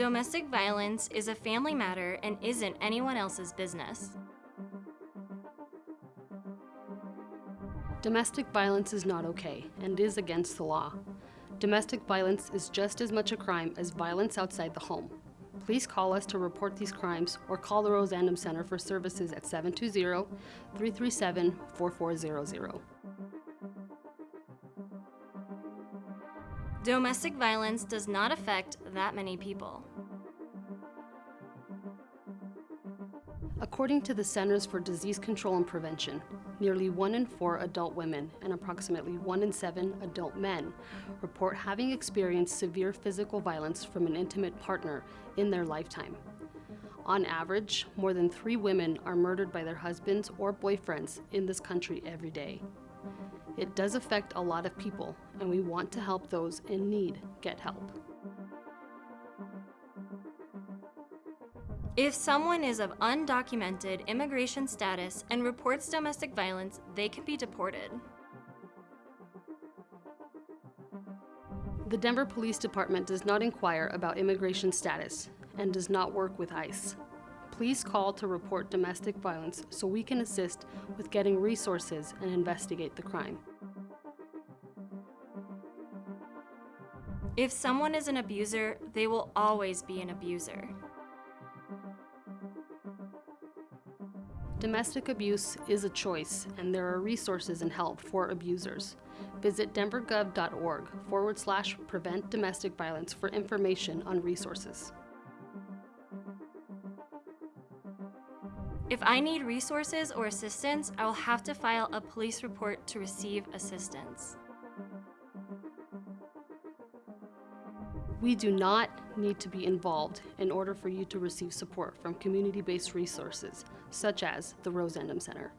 Domestic violence is a family matter and isn't anyone else's business. Domestic violence is not okay and is against the law. Domestic violence is just as much a crime as violence outside the home. Please call us to report these crimes or call the Rose Andom Center for services at 720-337-4400. Domestic violence does not affect that many people. According to the Centers for Disease Control and Prevention, nearly one in four adult women and approximately one in seven adult men report having experienced severe physical violence from an intimate partner in their lifetime. On average, more than three women are murdered by their husbands or boyfriends in this country every day. It does affect a lot of people, and we want to help those in need get help. If someone is of undocumented immigration status and reports domestic violence, they can be deported. The Denver Police Department does not inquire about immigration status and does not work with ICE. Please call to report domestic violence so we can assist with getting resources and investigate the crime. If someone is an abuser, they will always be an abuser. Domestic abuse is a choice, and there are resources and help for abusers. Visit denvergov.org forward slash prevent domestic violence for information on resources. If I need resources or assistance, I will have to file a police report to receive assistance. We do not need to be involved in order for you to receive support from community-based resources, such as the Rose Andom Center.